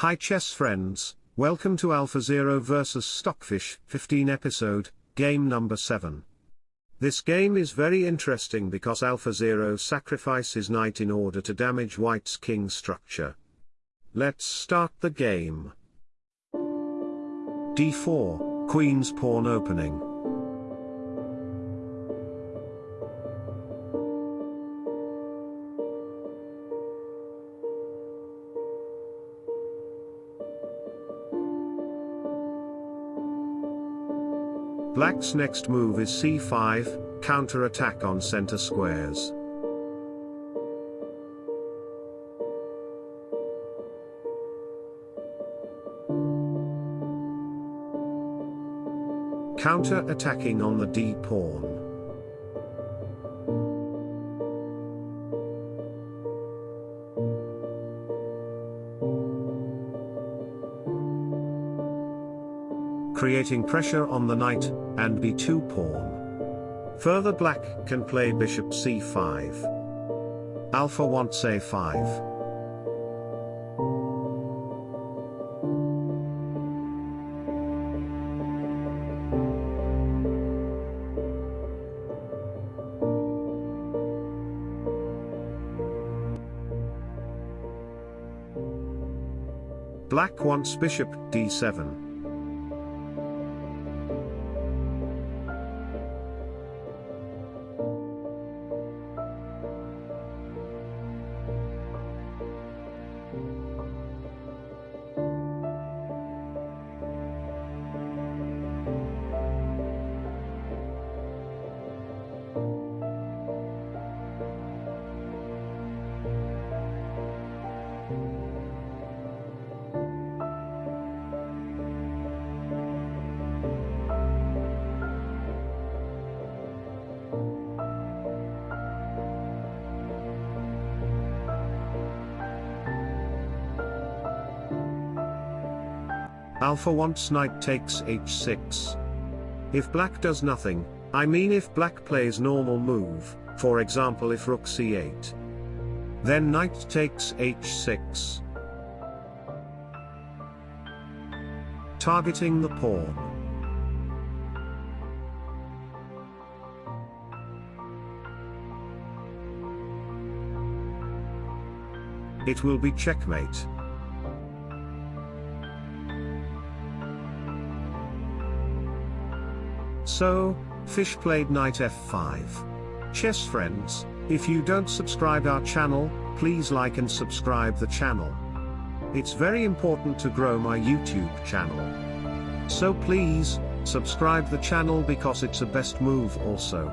Hi chess friends, welcome to AlphaZero vs Stockfish 15 episode, game number 7. This game is very interesting because AlphaZero sacrifices knight in order to damage white's king structure. Let's start the game. d4, queen's pawn opening. Black's next move is c5, counter-attack on center squares. Counter-attacking on the d-pawn. Creating pressure on the knight, and b2 pawn. Further black can play bishop c5. Alpha wants a5. Black wants bishop d7. Alpha wants knight takes h6. If black does nothing, I mean if black plays normal move, for example if rook c8. Then knight takes h6. Targeting the pawn. It will be checkmate. So, Fish played knight f5. Chess friends, if you don't subscribe our channel, please like and subscribe the channel. It's very important to grow my YouTube channel. So please, subscribe the channel because it's a best move also.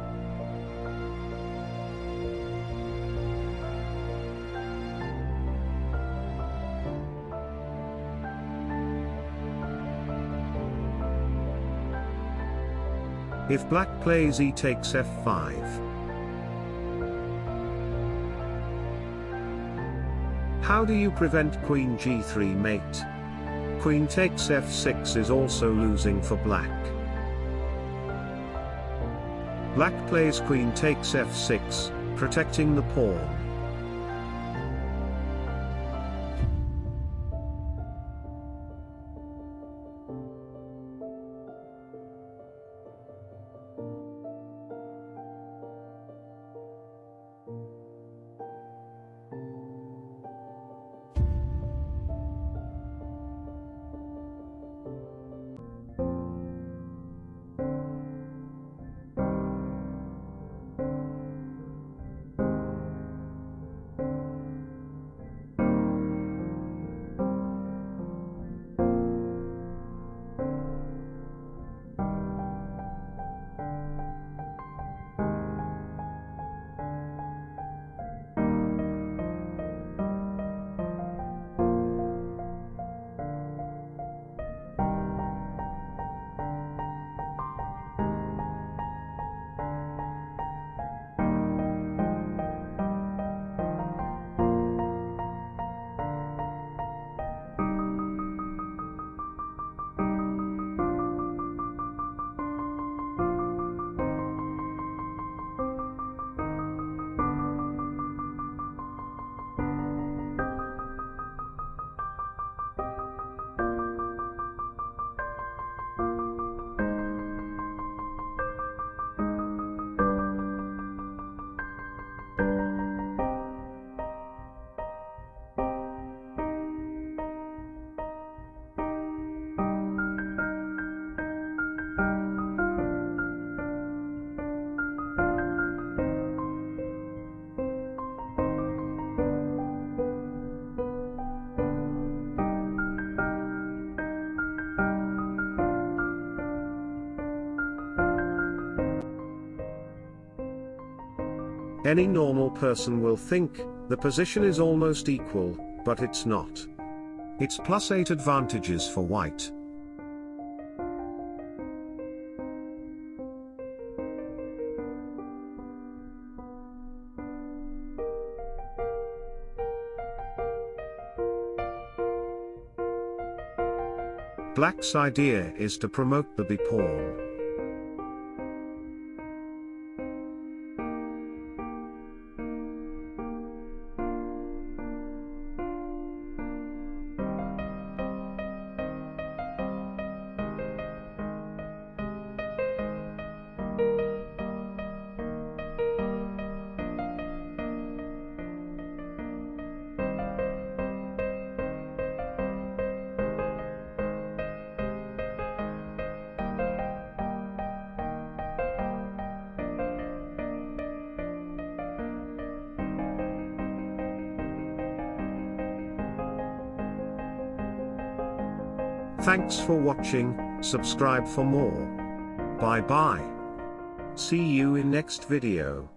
If black plays e takes f5. How do you prevent queen g3 mate? Queen takes f6 is also losing for black. Black plays queen takes f6, protecting the pawn. Any normal person will think, the position is almost equal, but it's not. It's plus 8 advantages for white. Black's idea is to promote the b pawn. Thanks for watching, subscribe for more. Bye bye. See you in next video.